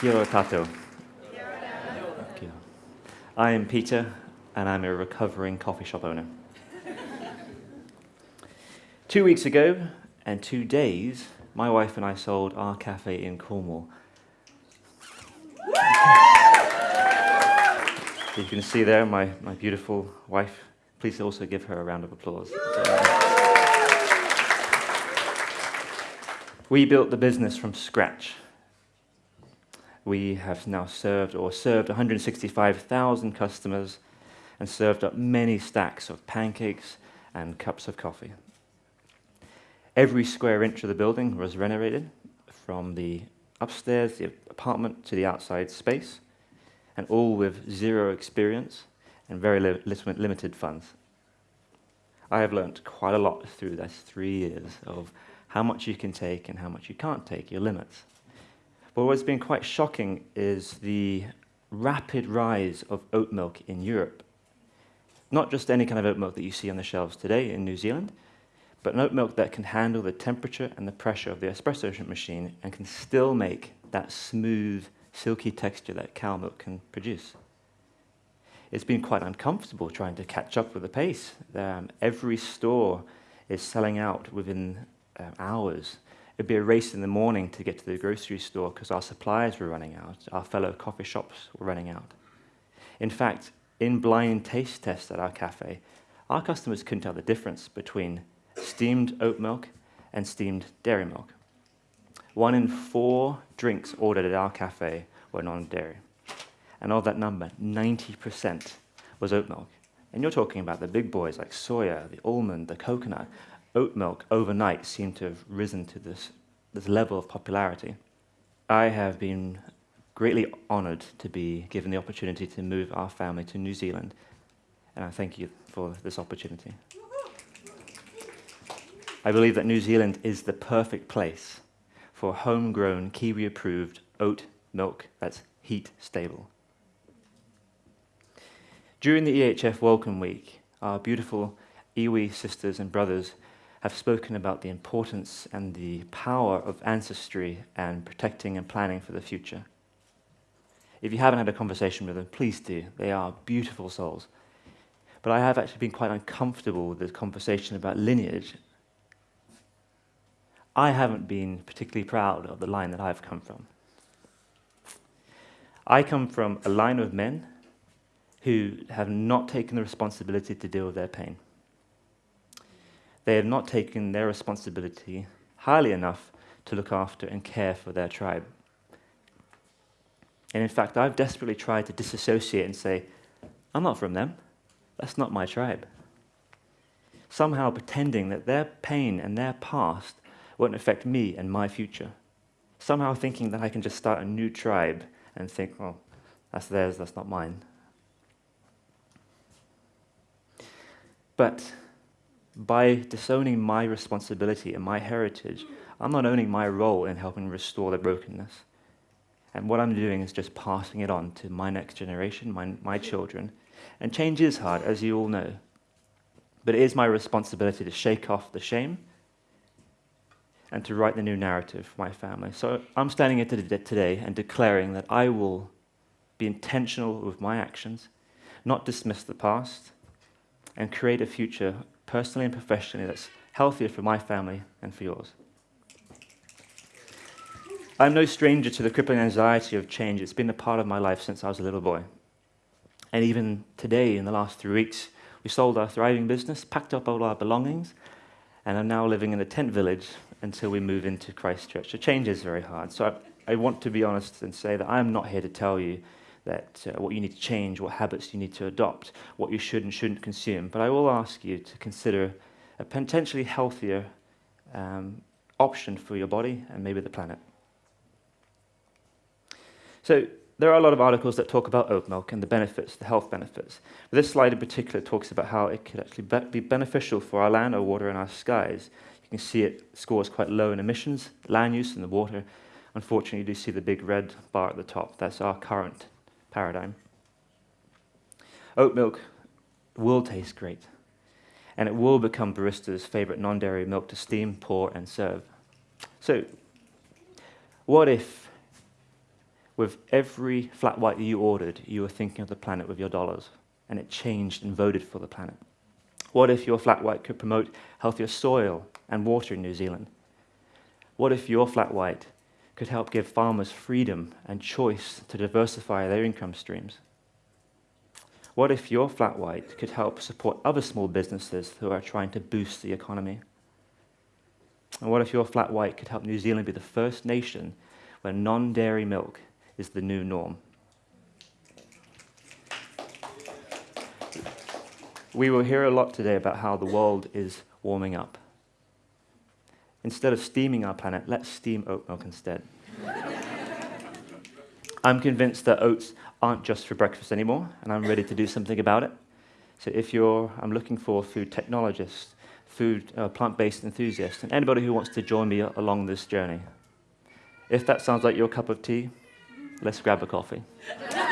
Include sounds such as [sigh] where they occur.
Kia ora tato. Kia. I am Peter, and I'm a recovering coffee shop owner. two weeks ago, and two days, my wife and I sold our cafe in Cornwall. you can see there my, my beautiful wife. Please also give her a round of applause. We built the business from scratch. We have now served or served 165,000 customers and served up many stacks of pancakes and cups of coffee. Every square inch of the building was renovated from the upstairs, the apartment, to the outside space, and all with zero experience and very li limited funds. I have learnt quite a lot through those three years of how much you can take and how much you can't take, your limits. But what's been quite shocking is the rapid rise of oat milk in Europe. Not just any kind of oat milk that you see on the shelves today in New Zealand, but an oat milk that can handle the temperature and the pressure of the espresso machine and can still make that smooth, silky texture that cow milk can produce. It's been quite uncomfortable trying to catch up with the pace. Um, every store is selling out within um, hours. It'd be a race in the morning to get to the grocery store because our suppliers were running out, our fellow coffee shops were running out. In fact, in blind taste tests at our cafe, our customers couldn't tell the difference between steamed oat milk and steamed dairy milk. One in four drinks ordered at our cafe were non-dairy. And of that number, 90% was oat milk. And you're talking about the big boys like soya, the almond, the coconut, oat milk overnight seemed to have risen to this, this level of popularity. I have been greatly honoured to be given the opportunity to move our family to New Zealand, and I thank you for this opportunity. I believe that New Zealand is the perfect place for homegrown, Kiwi-approved oat milk that's heat stable. During the EHF Welcome Week, our beautiful iwi sisters and brothers have spoken about the importance and the power of ancestry and protecting and planning for the future. If you haven't had a conversation with them, please do. They are beautiful souls. But I have actually been quite uncomfortable with the conversation about lineage. I haven't been particularly proud of the line that I've come from. I come from a line of men who have not taken the responsibility to deal with their pain they have not taken their responsibility highly enough to look after and care for their tribe. And in fact, I've desperately tried to disassociate and say, I'm not from them. That's not my tribe. Somehow pretending that their pain and their past won't affect me and my future. Somehow thinking that I can just start a new tribe and think, oh, that's theirs, that's not mine. But by disowning my responsibility and my heritage, I'm not owning my role in helping restore the brokenness. And what I'm doing is just passing it on to my next generation, my, my children. And change is hard, as you all know. But it is my responsibility to shake off the shame and to write the new narrative for my family. So I'm standing here today and declaring that I will be intentional with my actions, not dismiss the past, and create a future personally and professionally, that's healthier for my family and for yours. I'm no stranger to the crippling anxiety of change. It's been a part of my life since I was a little boy. And even today, in the last three weeks, we sold our thriving business, packed up all our belongings, and are now living in a tent village until we move into Christchurch. So change is very hard. So I, I want to be honest and say that I'm not here to tell you that uh, what you need to change, what habits you need to adopt, what you should and shouldn't consume. But I will ask you to consider a potentially healthier um, option for your body and maybe the planet. So there are a lot of articles that talk about oat milk and the benefits, the health benefits. But this slide in particular talks about how it could actually be beneficial for our land, our water, and our skies. You can see it scores quite low in emissions, land use, and the water. Unfortunately, you do see the big red bar at the top. That's our current paradigm. Oat milk will taste great, and it will become barista's favorite non-dairy milk to steam, pour, and serve. So, what if with every flat white you ordered, you were thinking of the planet with your dollars, and it changed and voted for the planet? What if your flat white could promote healthier soil and water in New Zealand? What if your flat white could help give farmers freedom and choice to diversify their income streams? What if your flat white could help support other small businesses who are trying to boost the economy? And what if your flat white could help New Zealand be the first nation where non dairy milk is the new norm? We will hear a lot today about how the world is warming up. Instead of steaming our planet, let's steam oat milk instead. [laughs] I'm convinced that oats aren't just for breakfast anymore, and I'm ready to do something about it. So if you're, I'm looking for food technologists, food uh, plant-based enthusiasts, and anybody who wants to join me along this journey. If that sounds like your cup of tea, let's grab a coffee. [laughs]